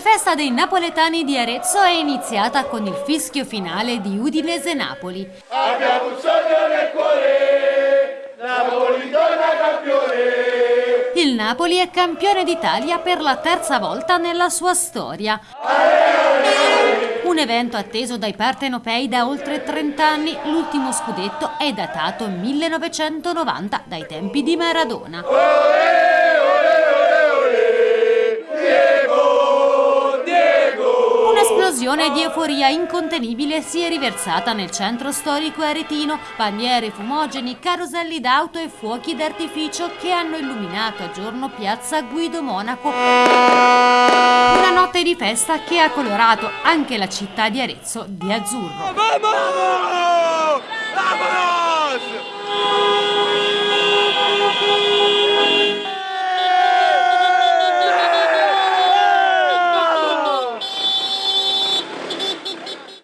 festa dei napoletani di Arezzo è iniziata con il fischio finale di Udinese-Napoli. Abbiamo un sogno nel cuore, Napoli torna campione. Il Napoli è campione d'Italia per la terza volta nella sua storia. Un evento atteso dai partenopei da oltre 30 anni, l'ultimo scudetto è datato 1990 dai tempi di Maradona. Un'esplosione di euforia incontenibile si è riversata nel centro storico aretino, bandiere, fumogeni, caroselli d'auto e fuochi d'artificio che hanno illuminato a giorno piazza Guido Monaco. Una notte di festa che ha colorato anche la città di Arezzo di azzurro. Vamos!